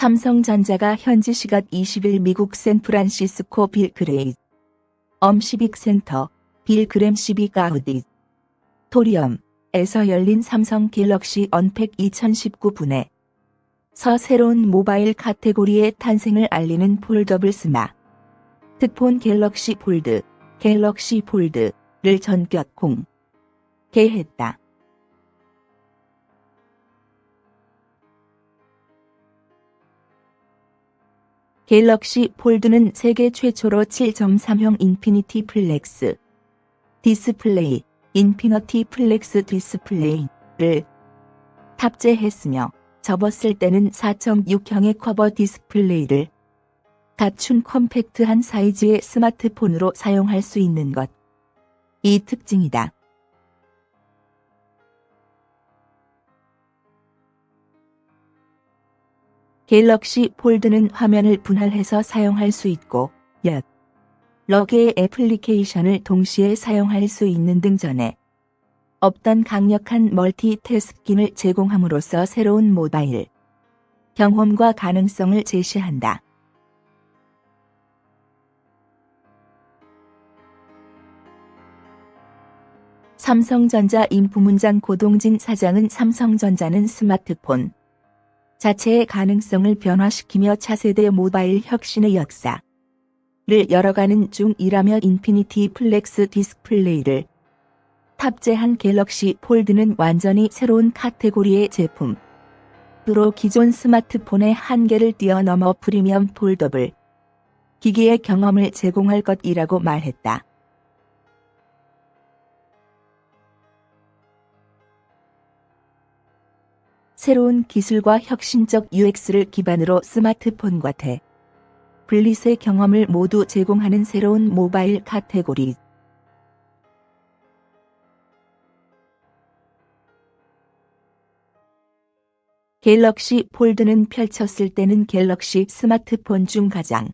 삼성전자가 현지 시각 20일 미국 샌프란시스코 Bill Graham Civic Center Bill Graham Civic Auditorium에서 열린 삼성 Galaxy Unpacked 2019분에서 새로운 모바일 카테고리의 탄생을 알리는 foldable 스마트폰 Galaxy Fold, Galaxy Fold를 전격 공개했다. Galaxy Fold는 세계 최초로 7.3형 Infinity Flex Display, Infinity Flex Display를 탑재했으며 접었을 때는 4.6형의 커버 디스플레이를 갖춘 컴팩트한 사이즈의 스마트폰으로 사용할 수 있는 것이 특징이다. 갤럭시 폴드는 화면을 분할해서 사용할 수 있고 여러 개의 애플리케이션을 동시에 사용할 수 있는 등 전에 없던 강력한 멀티태스킹을 제공함으로써 새로운 모바일 경험과 가능성을 제시한다. 삼성전자 인부문장 고동진 사장은 삼성전자는 스마트폰 자체의 가능성을 변화시키며 차세대 모바일 혁신의 역사를 열어가는 중이라며 Infinity Flex Display를 탑재한 Galaxy Fold는 완전히 새로운 카테고리의 제품으로 기존 스마트폰의 한계를 뛰어넘어 프리미엄 foldable 기기의 경험을 제공할 것이라고 말했다. 새로운 기술과 혁신적 UX를 기반으로 스마트폰과 태블릿의 경험을 모두 제공하는 새로운 모바일 카테고리. Galaxy Fold는 펼쳤을 때는 Galaxy 스마트폰 중 가장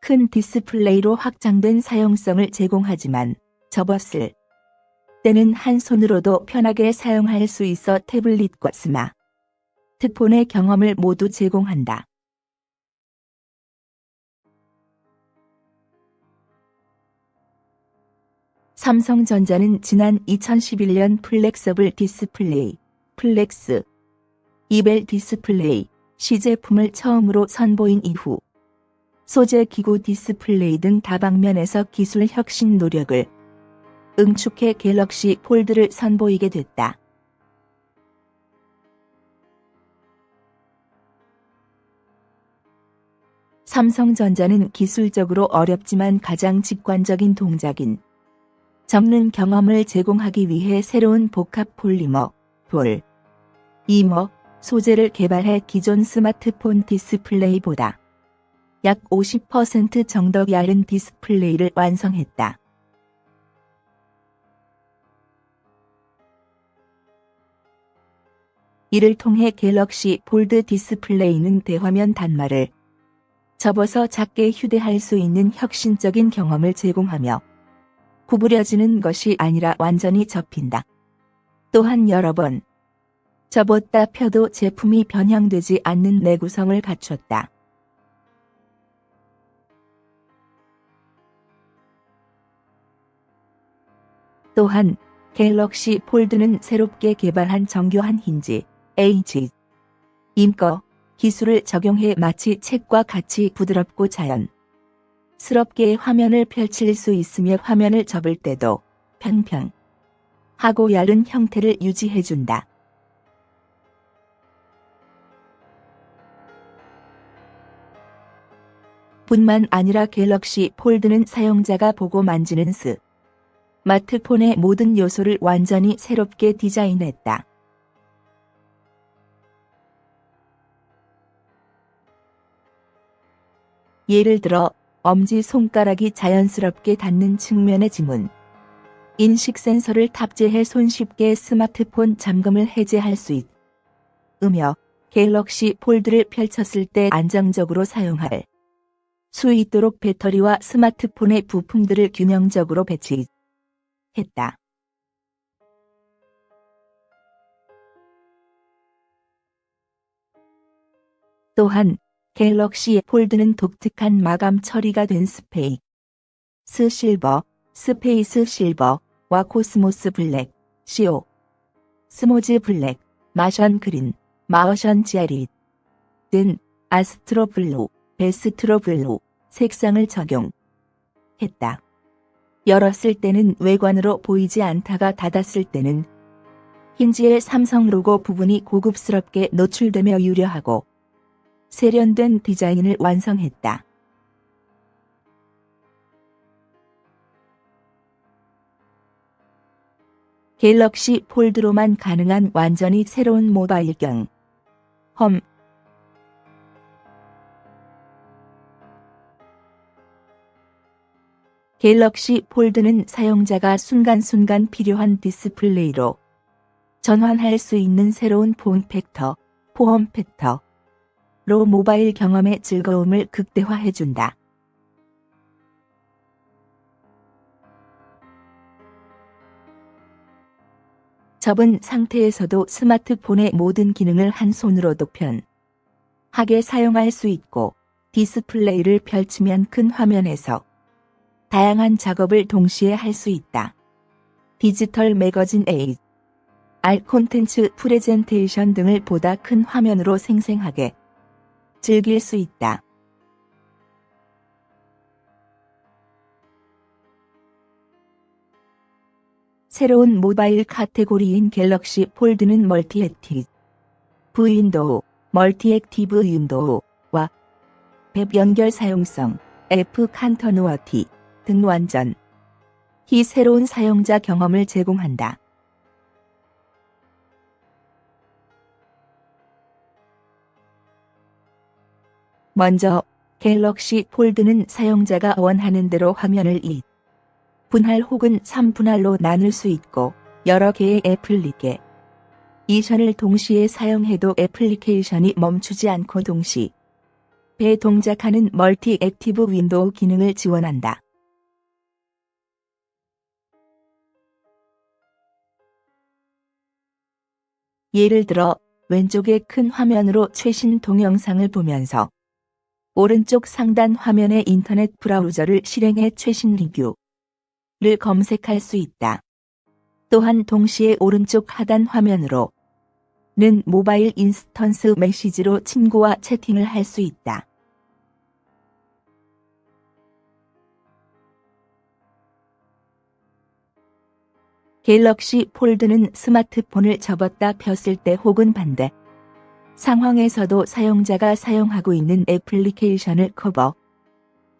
큰 디스플레이로 확장된 사용성을 제공하지만 접었을 때는 한 손으로도 편하게 사용할 수 있어 태블릿과 스마트폰의 경험을 모두 제공한다. 삼성전자는 지난 2011년 flexible display, flexible display, 시제품을 처음으로 선보인 이후 소재 기구 디스플레이 등 다방면에서 기술 혁신 노력을 응축해 Galaxy Fold를 선보이게 됐다. 삼성전자는 기술적으로 어렵지만 가장 직관적인 동작인 접는 경험을 제공하기 위해 새로운 복합 폴리머, polymer, 소재를 개발해 기존 스마트폰 디스플레이보다 약 50% 정도 얇은 디스플레이를 완성했다. 이를 통해 Galaxy Fold 디스플레이는 대화면 단말을 접어서 작게 휴대할 수 있는 혁신적인 경험을 제공하며 구부려지는 것이 아니라 완전히 접힌다. 또한 여러 번 접었다 펴도 제품이 변형되지 않는 내구성을 갖췄다. 또한 Galaxy Fold는 새롭게 개발한 정교한 힌지 hinge 기술을 적용해 마치 책과 같이 부드럽고 자연스럽게 화면을 펼칠 수 있으며 화면을 접을 때도 평평하고 얇은 형태를 유지해준다. 뿐만 아니라 Galaxy Fold는 사용자가 보고 만지는 스 마트폰의 모든 요소를 완전히 새롭게 디자인했다. 예를 들어 엄지손가락이 자연스럽게 닿는 측면의 지문, 인식 센서를 탑재해 손쉽게 스마트폰 잠금을 해제할 수 있으며 갤럭시 폴드를 펼쳤을 때 안정적으로 사용할 수 있도록 배터리와 스마트폰의 부품들을 균형적으로 배치했다. 또한 Galaxy Fold는 독특한 마감 처리가 된 Space Silver, Space Silver와 Cosmos Black, Cosmos Black, Martian Green, Martian Green 등 Astro Blue, Astro Blue 색상을 적용했다. 열었을 때는 외관으로 보이지 않다가 닫았을 때는 힌지의 삼성 로고 부분이 고급스럽게 노출되며 유려하고 세련된 디자인을 완성했다. Galaxy Fold로만 가능한 완전히 새로운 모바일 경험 Galaxy Fold는 사용자가 순간순간 필요한 디스플레이로 전환할 수 있는 새로운 form factor, form factor로 모바일 경험의 즐거움을 극대화해준다. 접은 상태에서도 스마트폰의 모든 기능을 한 손으로도 편하게 사용할 수 있고 디스플레이를 펼치면 큰 화면에서 다양한 작업을 동시에 할 수 있다. 디지털 매거진 AR 콘텐츠 프레젠테이션 등을 보다 큰 화면으로 생생하게 즐길 수 있다. 새로운 모바일 카테고리인 Galaxy Fold는 Multi-Active Window, Multi-Active Window와 앱 연결 사용성, App Continuity 등 완전히 새로운 사용자 경험을 제공한다. 먼저 Galaxy Fold는 사용자가 원하는 대로 화면을 2 분할 혹은 3분할로 나눌 수 있고 여러 개의 애플리케이션을 동시에 사용해도 애플리케이션이 멈추지 않고 동시에 동작하는 multi active window 기능을 지원한다. 예를 들어 왼쪽의 큰 화면으로 최신 동영상을 보면서 오른쪽 상단 화면의 인터넷 브라우저를 실행해 최신 리뷰를 검색할 수 있다. 또한 동시에 오른쪽 하단 화면으로는 모바일 인스턴트 메시지로 친구와 채팅을 할 수 있다. 갤럭시 폴드는 스마트폰을 접었다 폈을 때 혹은 반대 상황에서도 사용자가 사용하고 있는 애플리케이션을 커버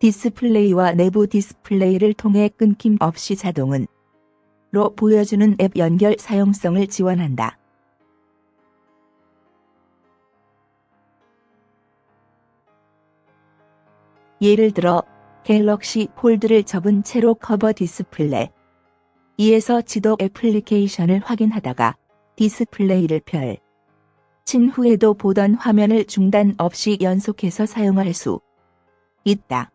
디스플레이와 내부 디스플레이를 통해 끊김 없이 자동으로 보여주는 앱 연결 사용성을 지원한다. 예를 들어 갤럭시 폴드를 접은 채로 커버 디스플레이에서 지도 애플리케이션을 확인하다가 디스플레이를 펼. 친 후에도 보던 화면을 중단 없이 연속해서 사용할 수 있다.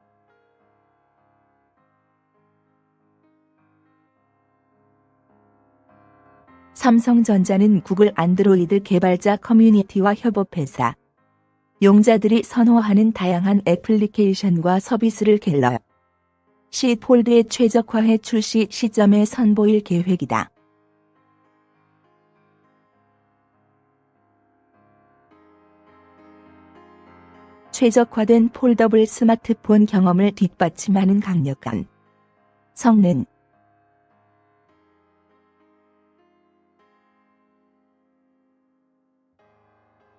삼성전자는 구글 안드로이드 개발자 커뮤니티와 협업해서 용자들이 선호하는 다양한 애플리케이션과 서비스를 갤러 시 폴드의 최적화해 출시 시점에 선보일 계획이다. 최적화된 폴더블 스마트폰 경험을 뒷받침하는 강력한 성능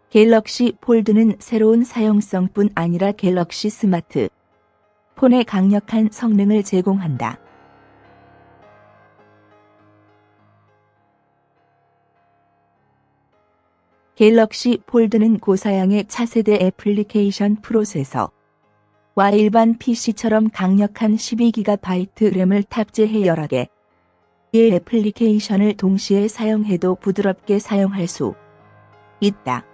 갤럭시 폴드는 새로운 사용성뿐 아니라 갤럭시 스마트폰의 강력한 성능을 제공한다. 갤럭시 폴드는 고사양의 차세대 애플리케이션 프로세서와 일반 PC처럼 강력한 12GB 램을 탑재해 여러 개의 애플리케이션을 동시에 사용해도 부드럽게 사용할 수 있다.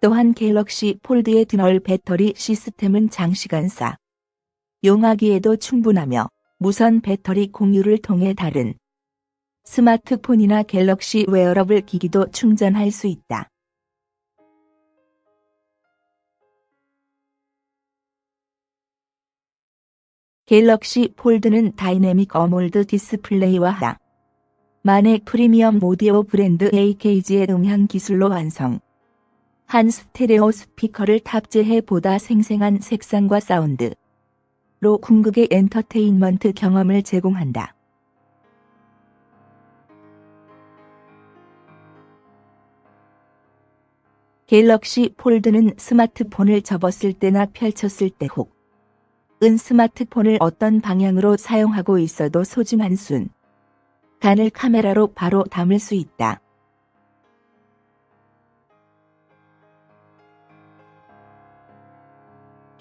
또한 갤럭시 폴드의 듀얼 배터리 시스템은 장시간 사. 용하기에도 충분하며 무선 배터리 공유를 통해 다른 스마트폰이나 갤럭시 웨어러블 기기도 충전할 수 있다. 갤럭시 폴드는 dynamic AMOLED 디스플레이와 하만의 프리미엄 오디오 브랜드 AKG의 음향 기술로 완성한 스테레오 스피커를 탑재해 보다 생생한 색상과 사운드 로 궁극의 엔터테인먼트 경험을 제공한다. 갤럭시 폴드는 스마트폰을 접었을 때나 펼쳤을 때 혹, 은 스마트폰을 어떤 방향으로 사용하고 있어도 소중한 순, 간을 카메라로 바로 담을 수 있다.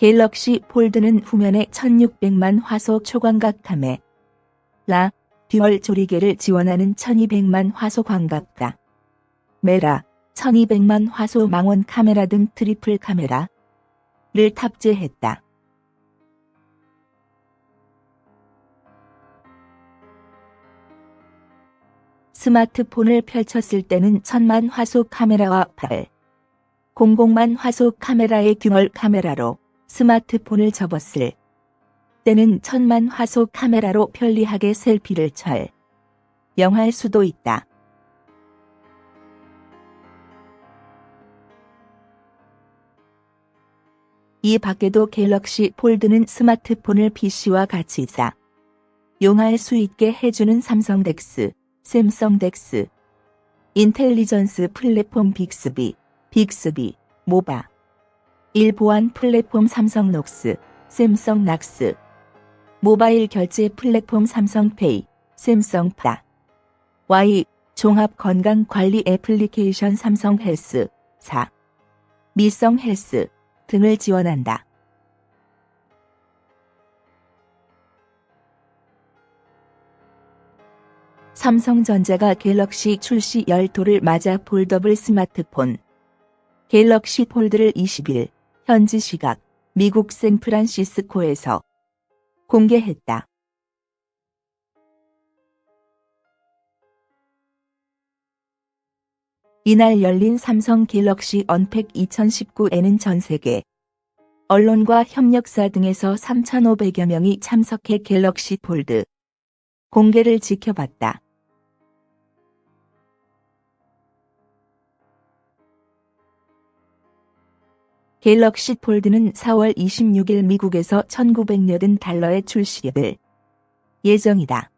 갤럭시 폴드는 후면에 1600만 화소 초광각 카메라, 듀얼 조리개를 지원하는 1200만 화소 광각 카메라, 1200만 화소 망원 카메라 등 트리플 카메라를 탑재했다. 스마트폰을 펼쳤을 때는 1000만 화소 카메라와 8, 00만 화소 카메라의 듀얼 카메라로 스마트폰을 접었을 때는 1000만 화소 카메라로 편리하게 셀피를 촬영할 수도 있다. 이 밖에도 갤럭시 폴드는 스마트폰을 PC와 같이 사용할 수 있게 해주는 삼성 덱스, Samsung DeX, 인텔리전스 플랫폼 빅스비, Bixby, 모바일 보안 플랫폼 삼성 녹스, Samsung Knox, 모바일 결제 플랫폼 삼성페이, Samsung Pay, 종합 건강 관리 애플리케이션 삼성 헬스, Samsung Health, 등을 지원한다. 삼성전자가 갤럭시 출시 열 돌을 맞아 폴더블 스마트폰 갤럭시 폴드를 20일 현지 시각 미국 샌프란시스코에서 공개했다. 이날 열린 삼성 갤럭시 언팩 2019에는 전 세계 언론과 협력사 등에서 3,500여 명이 참석해 갤럭시 폴드 공개를 지켜봤다. 갤럭시 폴드는 4월 26일 미국에서 1980 달러에 출시될 예정이다.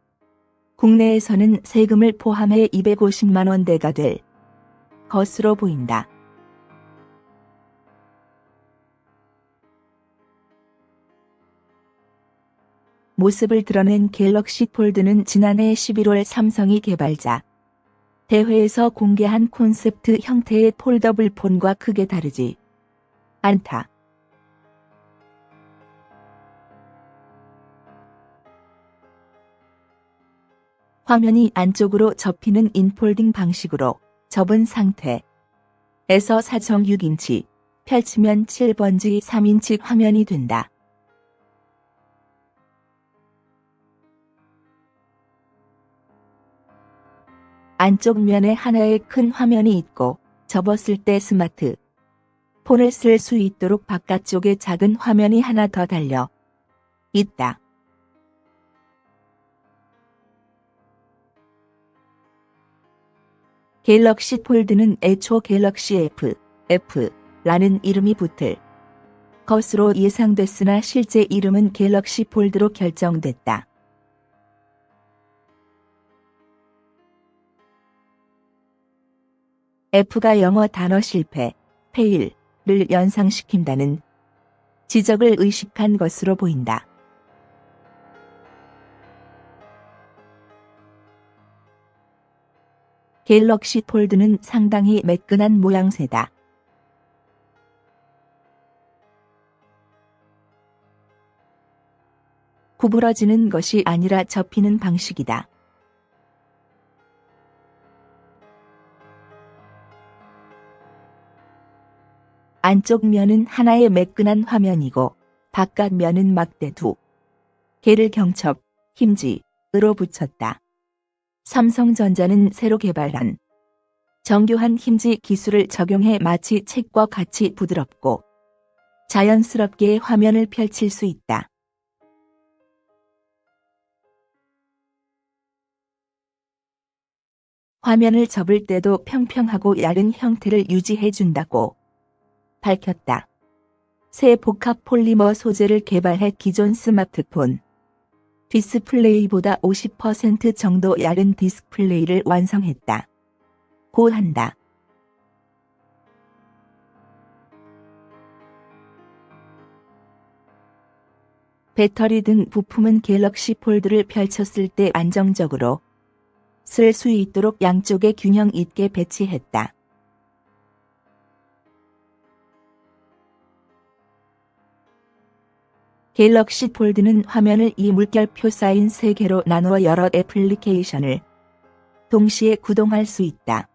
국내에서는 세금을 포함해 250만 원대가 될 것으로 보인다. 모습을 드러낸 갤럭시 폴드는 지난해 11월 삼성이 개발자 대회에서 공개한 콘셉트 형태의 폴더블 폰과 크게 다르지 않다. 화면이 안쪽으로 접히는 in-folding 방식으로 접은 상태에서 4.6인치, 펼치면 7.3인치 화면이 된다. 안쪽 면에 하나의 큰 화면이 있고 접었을 때 스마트 폰을 쓸 수 있도록 바깥쪽에 작은 화면이 하나 더 달려 있다. 갤럭시 폴드는 애초 갤럭시 F, F라는 이름이 붙을 것으로 예상됐으나 실제 이름은 갤럭시 폴드로 결정됐다. F가 영어 단어 실패, 페일 을 연상시킨다는 지적을 의식한 것으로 보인다. 갤럭시 폴드는 상당히 매끈한 모양새다. 구부러지는 것이 아니라 접히는 방식이다. 안쪽 면은 하나의 매끈한 화면이고 바깥 면은 막대 두 개를 경첩, 힘지으로 붙였다. 삼성전자는 새로 개발한 정교한 힘지 기술을 적용해 마치 책과 같이 부드럽고 자연스럽게 화면을 펼칠 수 있다. 화면을 접을 때도 평평하고 얇은 형태를 유지해 준다고 밝혔다. 새 복합 폴리머 소재를 개발해 기존 스마트폰 디스플레이보다 50% 정도 얇은 디스플레이를 완성했다고 한다. 배터리 등 부품은 갤럭시 폴드를 펼쳤을 때 안정적으로 쓸 수 있도록 양쪽에 균형 있게 배치했다. 갤럭시 폴드는 화면을 이 물결표 쌓인 3개로 나누어 여러 애플리케이션을 동시에 구동할 수 있다.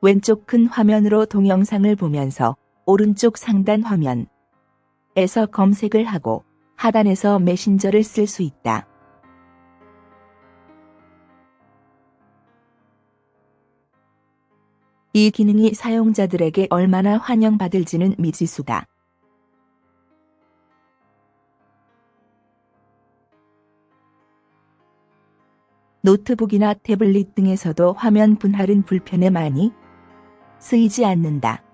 왼쪽 큰 화면으로 동영상을 보면서 오른쪽 상단 화면에서 검색을 하고 하단에서 메신저를 쓸 수 있다. 이 기능이 사용자들에게 얼마나 환영받을지는 미지수다. 노트북이나 태블릿 등에서도 화면 분할은 불편에 많이 쓰이지 않는다.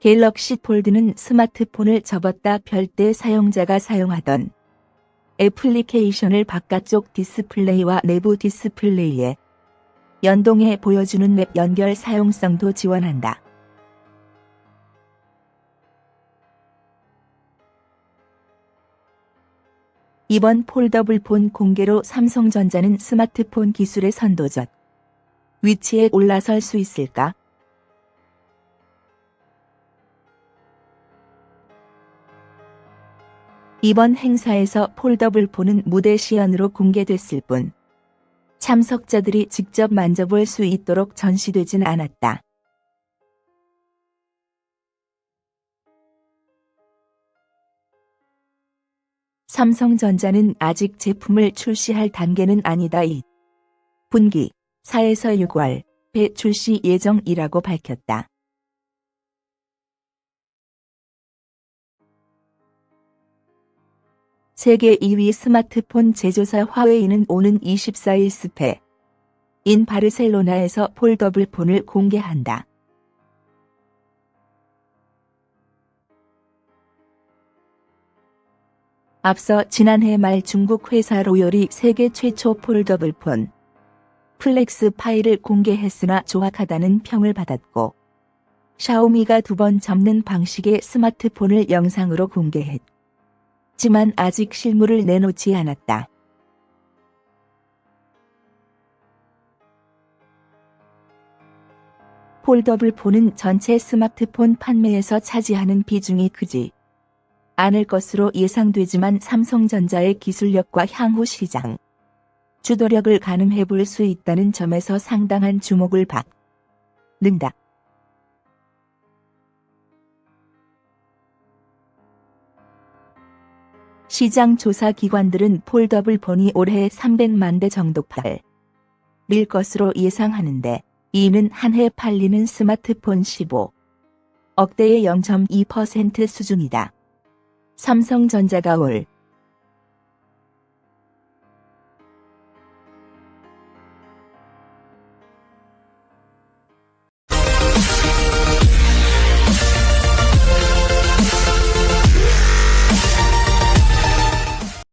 갤럭시 폴드는 스마트폰을 접었다 펼때 사용자가 사용하던 애플리케이션을 바깥쪽 디스플레이와 내부 디스플레이에 연동해 보여주는 앱 연결 사용성도 지원한다. 이번 폴더블 폰 공개로 삼성전자는 스마트폰 기술의 선도적 위치에 올라설 수 있을까? 이번 행사에서 폴더블 폰은 무대 시연으로 공개됐을 뿐 참석자들이 직접 만져볼 수 있도록 전시되진 않았다. 삼성전자는 아직 제품을 출시할 단계는 아니다. 이 분기 4에서 6월에 출시 예정이라고 밝혔다. 세계 2위 스마트폰 제조사 화웨이는 오는 24일 스페인 바르셀로나에서 폴더블 폰을 공개한다. 앞서 지난해 말 중국 회사 로욜이 세계 최초 폴더블 폰 플렉스 파이를 공개했으나 조악하다는 평을 받았고 샤오미가 두 번 접는 방식의 스마트폰을 영상으로 공개했지만 아직 실물을 내놓지 않았다. 폴더블 폰은 전체 스마트폰 판매에서 차지하는 비중이 크지 않을 것으로 예상되지만 삼성전자의 기술력과 향후 시장 주도력을 가늠해 볼 수 있다는 점에서 상당한 주목을 받는다. 시장 조사 기관들은 폴더블 폰이 올해 300만 대 정도 팔릴 것으로 예상하는데 이는 한 해 팔리는 스마트폰 15 억대의 0.2% 수준이다. 삼성전자가 올